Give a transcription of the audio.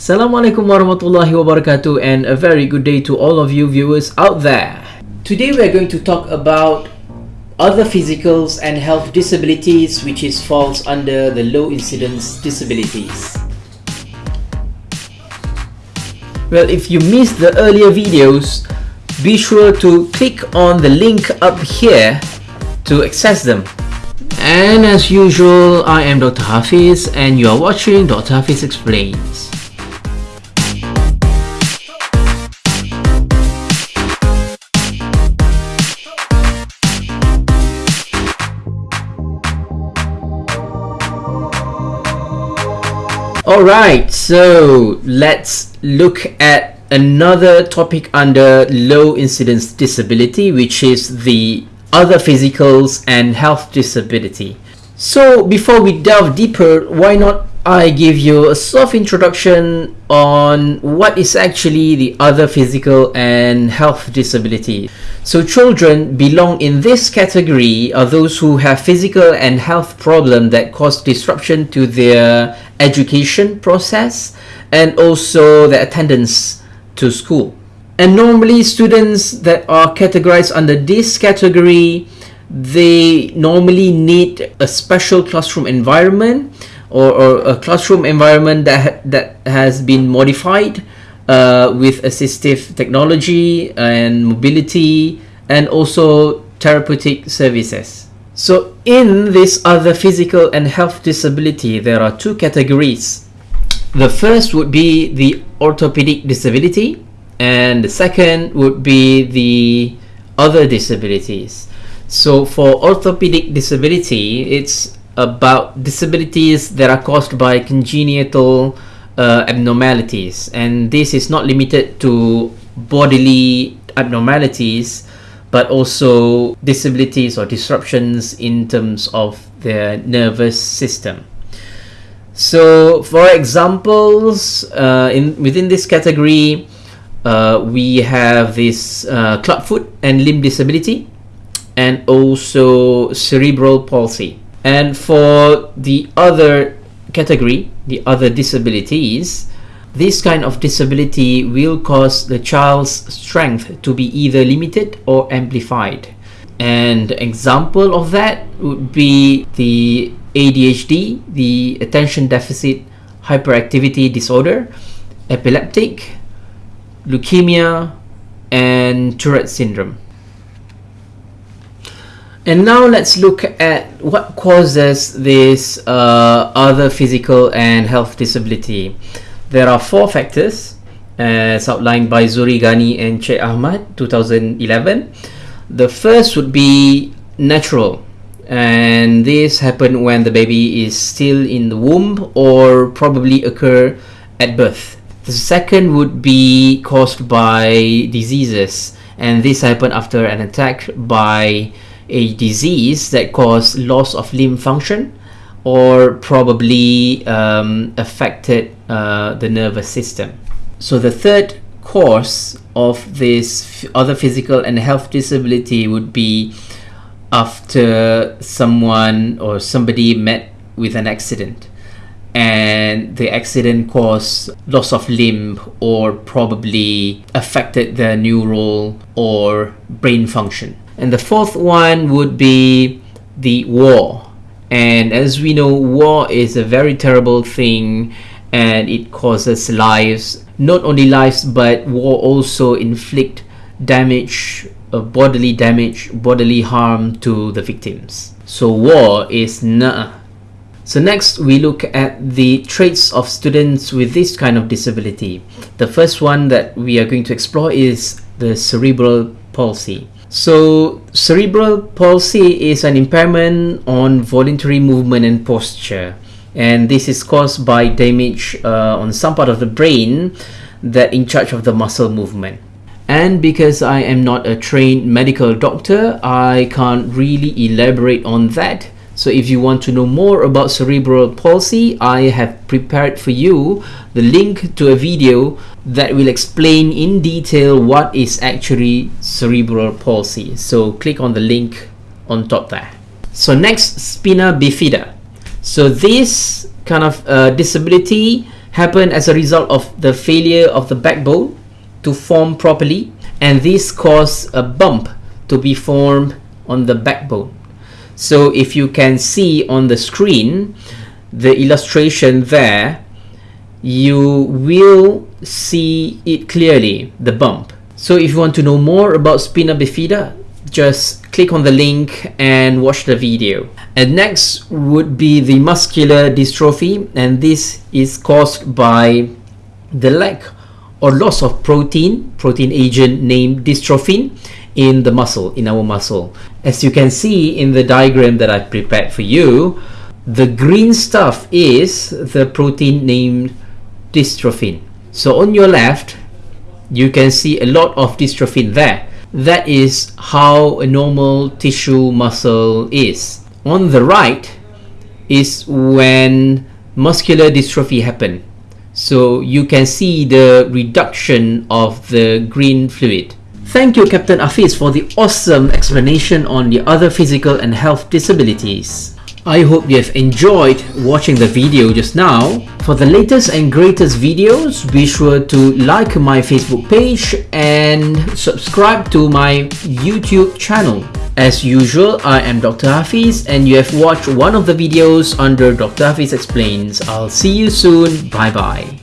Assalamualaikum warahmatullahi wabarakatuh and a very good day to all of you viewers out there. Today we are going to talk about other physicals and health disabilities which is falls under the low incidence disabilities. Well, if you missed the earlier videos, be sure to click on the link up here to access them. And as usual, I am Dr. Hafiz and you are watching Dr. Hafiz Explains. Alright, so let's look at another topic under low incidence disability, which is the other physicals and health disability. So before we delve deeper, why not I give you a soft introduction on what is actually the other physical and health disability. So children belong in this category are those who have physical and health problem that cause disruption to their education process and also the attendance to school. And normally students that are categorized under this category, they normally need a special classroom environment or, or a classroom environment that, that has been modified uh, with assistive technology and mobility and also therapeutic services. So in this other physical and health disability, there are two categories. The first would be the orthopedic disability and the second would be the other disabilities. So for orthopedic disability, it's about disabilities that are caused by congenital uh, abnormalities and this is not limited to bodily abnormalities but also disabilities or disruptions in terms of their nervous system. So, for examples, uh, in within this category, uh, we have this uh, clubfoot and limb disability, and also cerebral palsy. And for the other category, the other disabilities, this kind of disability will cause the child's strength to be either limited or amplified. And example of that would be the ADHD, the attention deficit hyperactivity disorder, epileptic, leukemia, and Tourette syndrome. And now let's look at what causes this uh, other physical and health disability. There are four factors as outlined by Zuri Ghani and Sheikh Ahmad 2011. The first would be natural and this happen when the baby is still in the womb or probably occur at birth. The second would be caused by diseases and this happen after an attack by a disease that caused loss of limb function or probably um, affected uh, the nervous system. So the third cause of this other physical and health disability would be after someone or somebody met with an accident and the accident caused loss of limb or probably affected the neural or brain function. And the fourth one would be the war and as we know war is a very terrible thing and it causes lives not only lives but war also inflict damage uh, bodily damage bodily harm to the victims. So war is nah so next we look at the traits of students with this kind of disability. The first one that we are going to explore is the cerebral palsy so, cerebral palsy is an impairment on voluntary movement and posture, and this is caused by damage uh, on some part of the brain that in charge of the muscle movement. And because I am not a trained medical doctor, I can't really elaborate on that. So if you want to know more about cerebral palsy, I have prepared for you the link to a video that will explain in detail what is actually cerebral palsy. So click on the link on top there. So next, spina bifida. So this kind of uh, disability happened as a result of the failure of the backbone to form properly and this cause a bump to be formed on the backbone. So if you can see on the screen the illustration there, you will see it clearly, the bump. So if you want to know more about spina bifida, just click on the link and watch the video. And next would be the muscular dystrophy and this is caused by the lack or loss of protein, protein agent named dystrophin in the muscle, in our muscle. As you can see in the diagram that I've prepared for you, the green stuff is the protein named dystrophin. So on your left, you can see a lot of dystrophin there. That is how a normal tissue muscle is. On the right is when muscular dystrophy happen. So you can see the reduction of the green fluid. Thank you Captain Afis for the awesome explanation on the other physical and health disabilities. I hope you have enjoyed watching the video just now. For the latest and greatest videos, be sure to like my Facebook page and subscribe to my YouTube channel. As usual, I am Dr. Hafiz and you have watched one of the videos under Dr. Hafiz Explains. I'll see you soon. Bye bye.